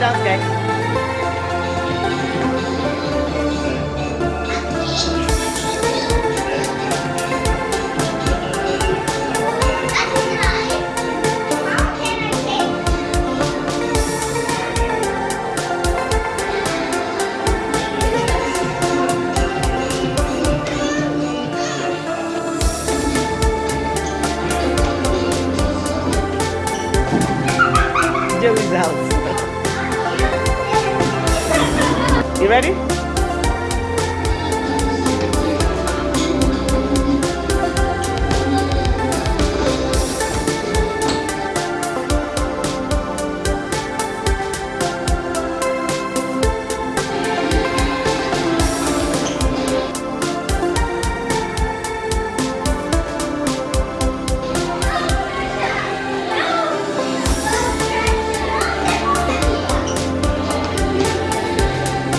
dance, guys. jelly. You ready?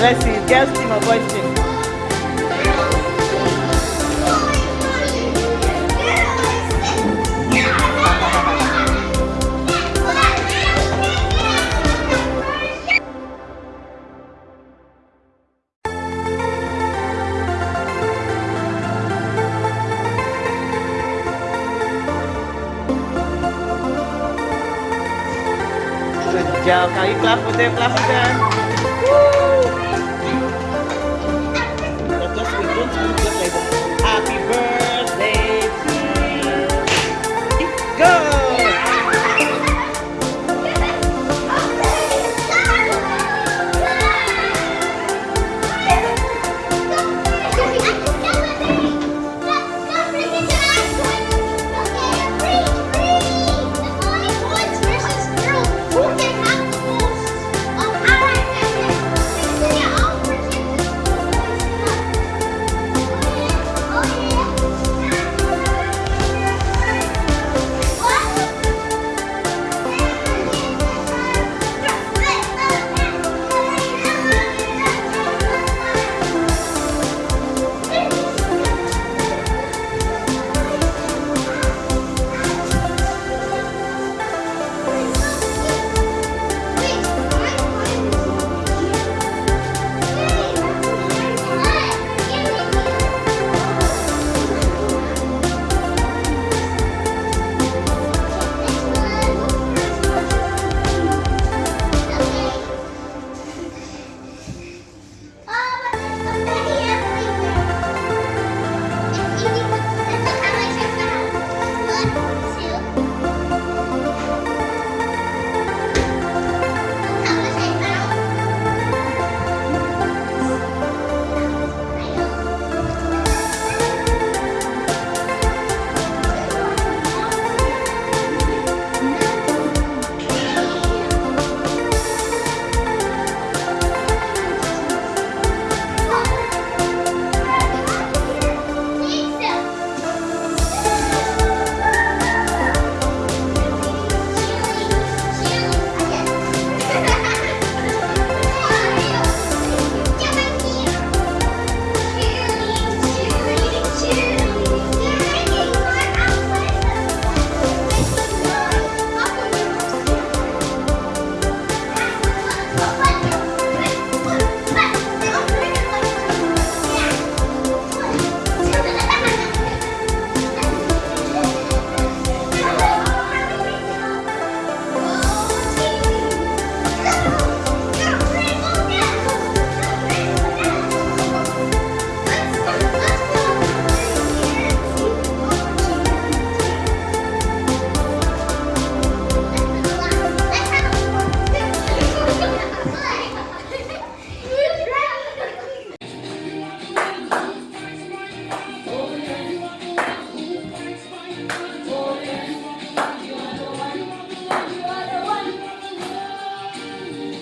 Let's see, girls team or boys team? Good job. You clap for them? Clap for them. Woo! Thank you.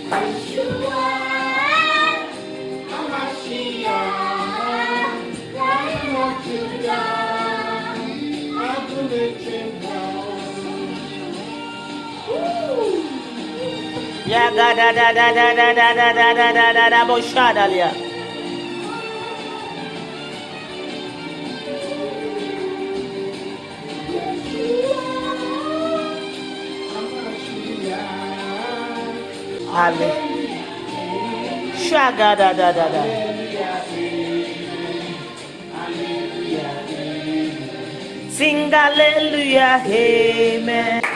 Yeah, da da da da da da da da da da da da da Ale. Shaga da da da da. Sing hallelujah, amen.